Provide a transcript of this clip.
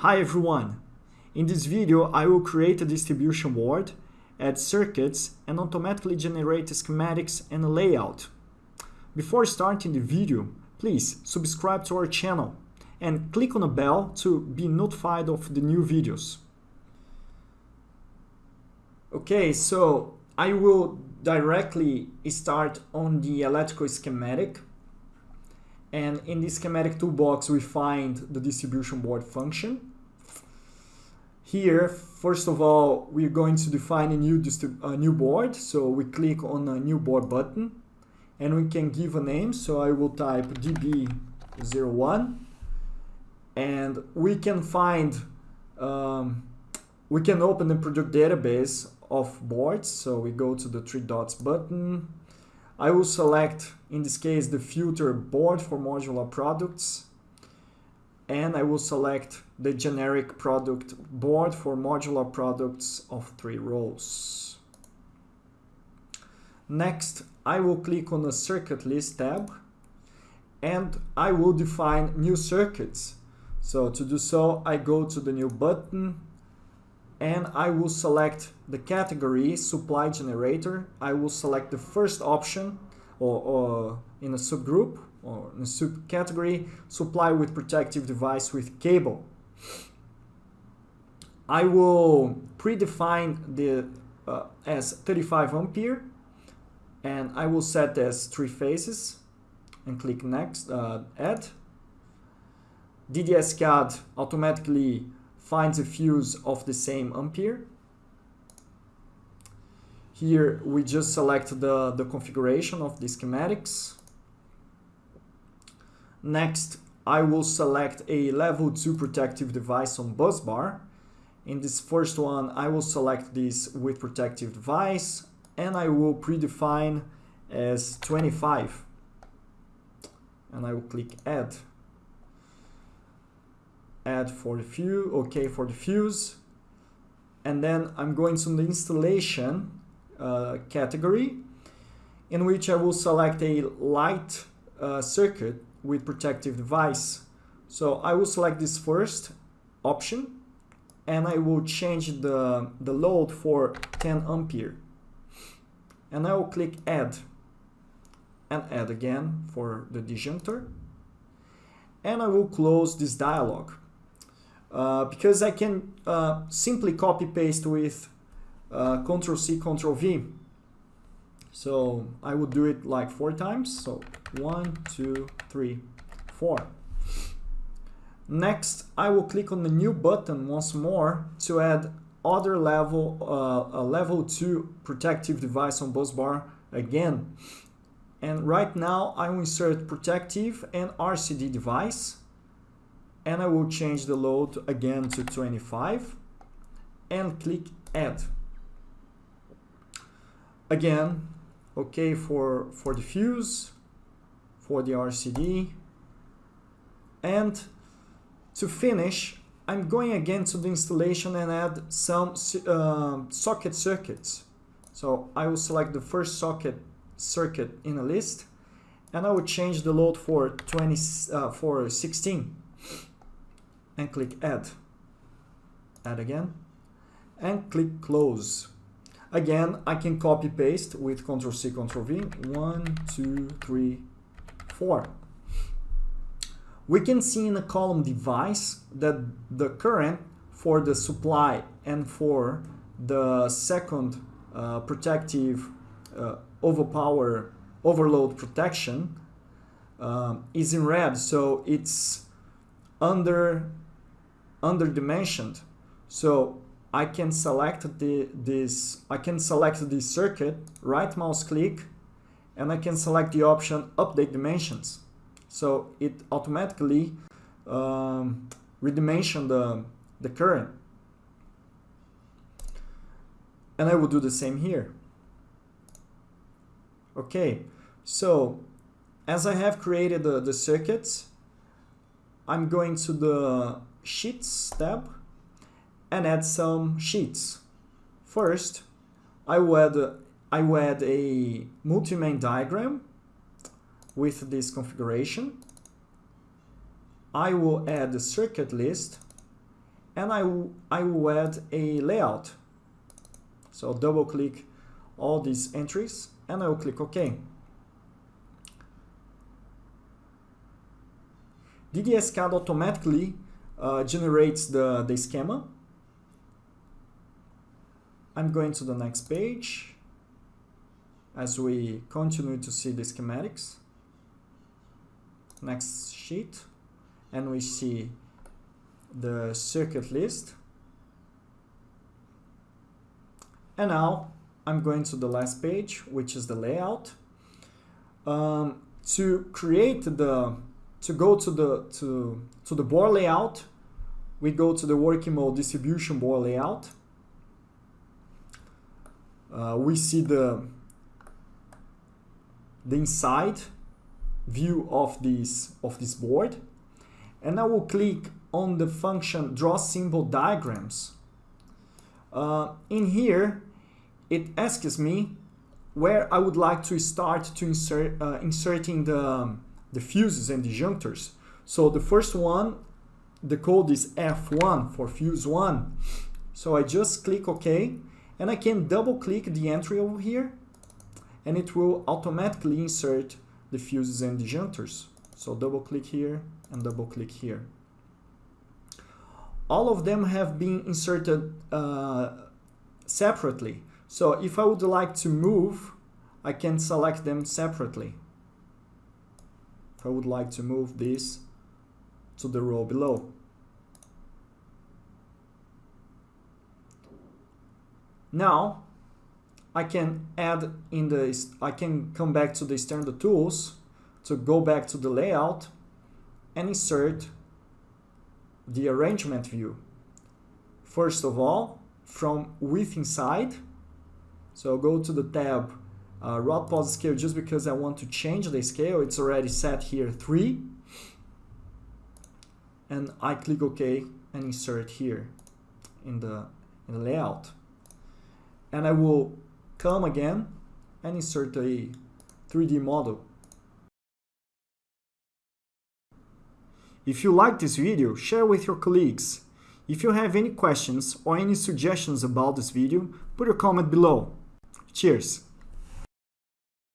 Hi everyone! In this video I will create a distribution board, add circuits and automatically generate schematics and a layout. Before starting the video, please subscribe to our channel and click on the bell to be notified of the new videos. Okay, so I will directly start on the electrical schematic and in the schematic toolbox we find the distribution board function. Here, first of all, we're going to define a new, a new board. So we click on a new board button and we can give a name. So I will type DB01 and we can find, um, we can open the product database of boards. So we go to the three dots button. I will select, in this case, the filter board for modular products and I will select the generic product board for modular products of three rows. Next, I will click on the circuit list tab and I will define new circuits. So to do so, I go to the new button and I will select the category supply generator. I will select the first option or, or in a subgroup or in a subcategory, supply with protective device with cable. I will predefine the uh, as 35 ampere and I will set as three phases and click next, uh, add. DDS-CAD automatically finds a fuse of the same ampere. Here we just select the, the configuration of the schematics Next, I will select a level 2 protective device on bus bar. In this first one, I will select this with protective device and I will predefine as 25. And I will click add. Add for the fuse, okay for the fuse. And then I'm going to the installation uh, category in which I will select a light uh, circuit with protective device. So I will select this first option and I will change the, the load for 10 ampere. And I will click add and add again for the disjunctor. And I will close this dialog because I can uh, simply copy paste with uh, Ctrl C, Ctrl V. So I would do it like four times. So one, two, three, four. Next, I will click on the new button once more to add other level, uh, a level 2 protective device on bus bar again. And right now I will insert protective and RCD device and I will change the load again to 25 and click add. Again, okay for, for the fuse, for the RCD. And to finish, I'm going again to the installation and add some uh, socket circuits. So I will select the first socket circuit in a list and I will change the load for 20 uh, for 16 and click add add again and click close Again, I can copy paste with Ctrl C, Ctrl V. One, two, three, four. We can see in the column device that the current for the supply and for the second uh, protective uh, overpower overload protection uh, is in red so it's under under dimensioned so I can select the, this, I can select the circuit, right mouse click, and I can select the option update dimensions. So it automatically um, redimension the, the current. And I will do the same here. Okay, so as I have created the, the circuits, I'm going to the Sheets tab and add some sheets. First, I will add, I will add a multi-main diagram with this configuration. I will add the circuit list and I, I will add a layout. So double click all these entries and I will click OK. DDSCAD automatically uh, generates the, the schema. I'm going to the next page as we continue to see the schematics. Next sheet and we see the circuit list. And now I'm going to the last page, which is the layout. Um, to create the, to go to the, to, to the board layout, we go to the working mode distribution board layout. Uh, we see the, the inside view of this, of this board. And I will click on the function draw symbol diagrams. Uh, in here, it asks me where I would like to start to insert uh, inserting the, the fuses and disjunctors. So the first one, the code is F1 for fuse 1. So I just click OK and I can double click the entry over here and it will automatically insert the fuses and disjunctors. So double click here and double click here. All of them have been inserted uh, separately. So if I would like to move, I can select them separately. I would like to move this to the row below. Now, I can add in the, I can come back to the standard tools to go back to the layout and insert the arrangement view. First of all, from with inside, so go to the tab uh, rod pause scale just because I want to change the scale. It's already set here 3. And I click OK and insert here in the, in the layout. And I will come again and insert a 3D model. If you like this video, share with your colleagues. If you have any questions or any suggestions about this video, put a comment below. Cheers!